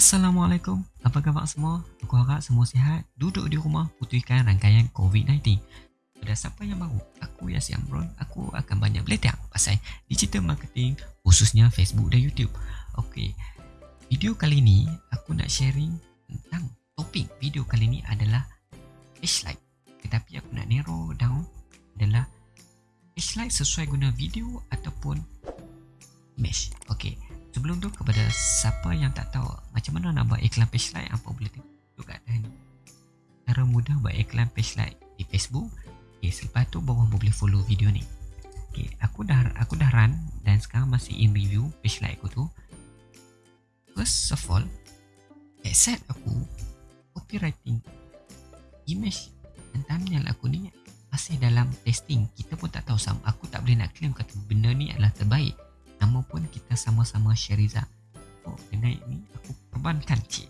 Assalamualaikum, apa khabar semua? Aku harap semua sihat, duduk di rumah putihkan rangkaian COVID-19 Pada siapa yang baru, aku Yassi Amron, aku akan banyak belajar pasal digital marketing khususnya Facebook dan YouTube. Ok, video kali ni aku nak sharing tentang topik video kali ni adalah flashlight. Tetapi aku nak narrow down adalah flashlight sesuai guna video ataupun image Ok, Sebelum tu kepada siapa yang tak tahu macam mana nak buat iklan page like apa boleh tengok kat atas ni. Cara mudah buat iklan page like di Facebook. Okay, selepas tu bawah boleh follow video ni. Okay, aku dah aku dah run dan sekarang masih in review page like aku tu. First of all, set aku copywriting image dan thumbnail aku ni masih dalam testing. Kita pun tak tahu sama. Aku tak boleh nak claim kata benda ni adalah terbaik. Nama pun kita sama-sama Syariza Oh, dengan ini aku korbankan cik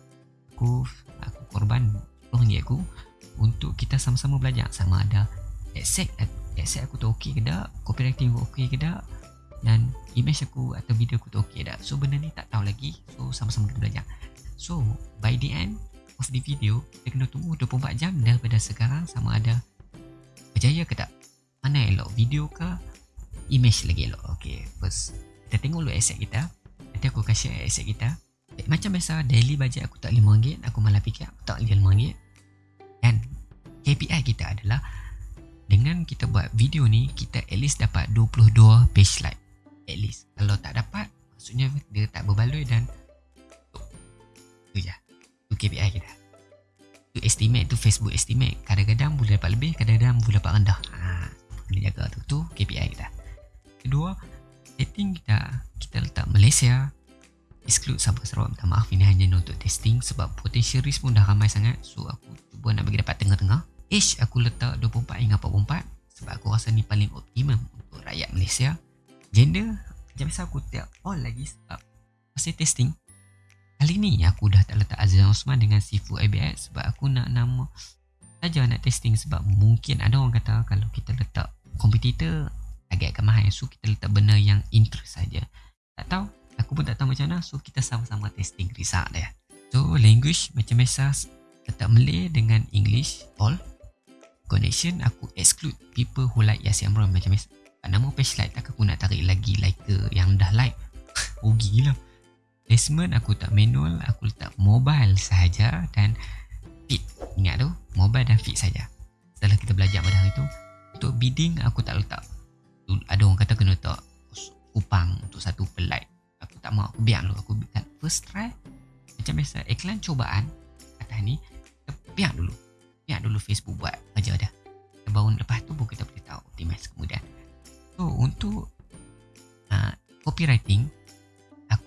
Aku aku korban RM10 aku Untuk kita sama-sama belajar Sama ada Accept Accept aku tu okey ke tak Copywriting aku okey ke tak Dan image aku atau video aku tu ke tak So benda ni tak tahu lagi So sama-sama kita belajar So by the end of the video Kita kena tunggu 24 jam daripada sekarang Sama ada Berjaya ke tak? Mana elok? Video ke? Image lagi elok. Okay first. Kita tengok dulu aset kita. Nanti aku akan share aset kita. Macam biasa daily budget aku tak RM5 aku malah fikir aku tak RM5 dan KPI kita adalah dengan kita buat video ni kita at least dapat 22 page like. At least. Kalau tak dapat maksudnya dia tak berbaloi dan tu je. Tu KPI kita. tu estimate tu Facebook estimate kadang-kadang boleh dapat lebih kadang-kadang boleh dapat rendah. Ha, kena jaga tu tu KPI kita. Kedua setting kita kita letak Malaysia exclude Sabah Sarawak minta maaf ini hanya untuk testing sebab potential risk pun dah ramai sangat. So aku cuba nak bagi dapat tengah-tengah. Age aku letak 24 hingga 44 sebab aku rasa ni paling optimum untuk rakyat Malaysia. Gender macam biasa aku tiap all lagi sebab masih testing kali ni aku dah tak letak Azizan Osman dengan Sifu ABS sebab aku nak nama saja nak testing sebab mungkin ada orang kata kalau kita letak kompetitor agak agak mahal. So kita letak benda yang interest saja. Tak tahu. Aku pun tak tahu macam mana. So kita sama-sama testing risak dia. So language macam biasa letak Malay dengan English all. Connection aku exclude people who like Yasi Amron macam biasa. Nama page like tak aku nak tarik lagi like yang dah like. Rugi gila placement aku tak manual aku letak mobile sahaja dan fit. Ingat tu mobile dan fit saja. Setelah kita belajar pada hari tu untuk bidding aku tak letak. Ada orang kata kena tak kupang untuk satu pelai aku tak mau aku biar dulu aku biar first try. Macam biasa iklan cobaan atas ni kita biar dulu. Biar dulu Facebook buat kerja dah baru lepas tu pun kita boleh tahu optimize kemudian. So untuk uh, copywriting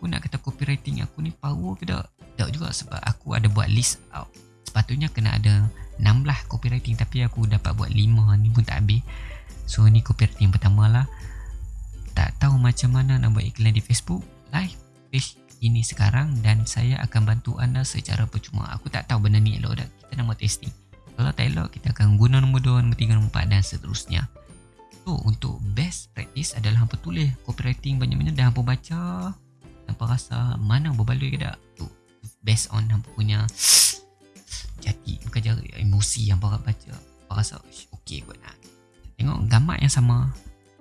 aku nak kata copywriting aku ni power ke tak? Tak juga sebab aku ada buat list out. Sepatutnya kena ada 16 copywriting tapi aku dapat buat 5 ni pun tak habis. So ni copywriting pertama lah. Tak tahu macam mana nak buat iklan di Facebook Live page ini sekarang Dan saya akan bantu anda secara percuma. Aku tak tahu benda ni elok tak. Kita nak buat testing. Kalau tak elok kita akan guna nombor 2, nombor 3, nombor 4 dan seterusnya. So untuk best practice adalah hampa tulis copywriting banyak-banyak Dan hampa baca Hampa rasa mana berbaloi ke tak? Tu Based on hampa punya Jati Bukan jari emosi yang hampa baca. Hampa rasa okay kot nak Tengok gambar yang sama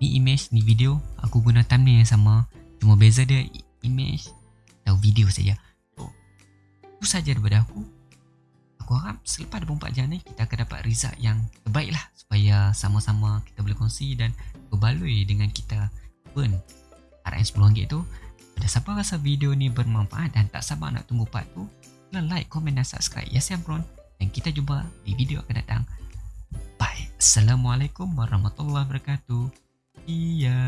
Ni image, ni video. Aku guna thumbnail yang sama. Cuma beza dia image atau video saja. So, itu saja daripada aku. Aku harap selepas 24 jam ni Kita akan dapat result yang terbaik lah. Supaya sama-sama kita boleh kongsi Dan berbaloi dengan kita. Burn RM10 tu Pada siapa rasa video ni bermanfaat Dan tak sabar nak tunggu part tu Like, komen dan subscribe Yes, I'm Ron Dan kita jumpa di video akan datang Assalamualaikum warahmatullahi wabarakatuh. Iya.